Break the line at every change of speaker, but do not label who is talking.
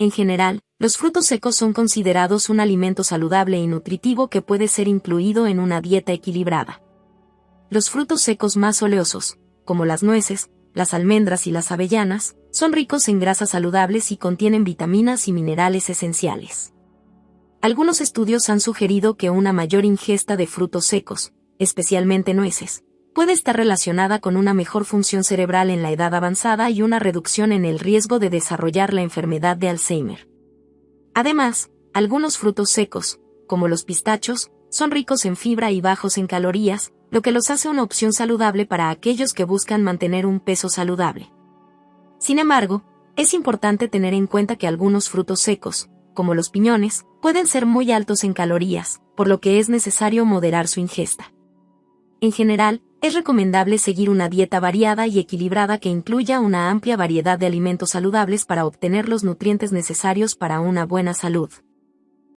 En general, los frutos secos son considerados un alimento saludable y nutritivo que puede ser incluido en una dieta equilibrada. Los frutos secos más oleosos, como las nueces, las almendras y las avellanas, son ricos en grasas saludables y contienen vitaminas y minerales esenciales. Algunos estudios han sugerido que una mayor ingesta de frutos secos, especialmente nueces, puede estar relacionada con una mejor función cerebral en la edad avanzada y una reducción en el riesgo de desarrollar la enfermedad de Alzheimer. Además, algunos frutos secos, como los pistachos, son ricos en fibra y bajos en calorías, lo que los hace una opción saludable para aquellos que buscan mantener un peso saludable. Sin embargo, es importante tener en cuenta que algunos frutos secos, como los piñones, pueden ser muy altos en calorías, por lo que es necesario moderar su ingesta. En general, es recomendable seguir una dieta variada y equilibrada que incluya una amplia variedad de alimentos saludables para obtener los nutrientes necesarios para una buena salud.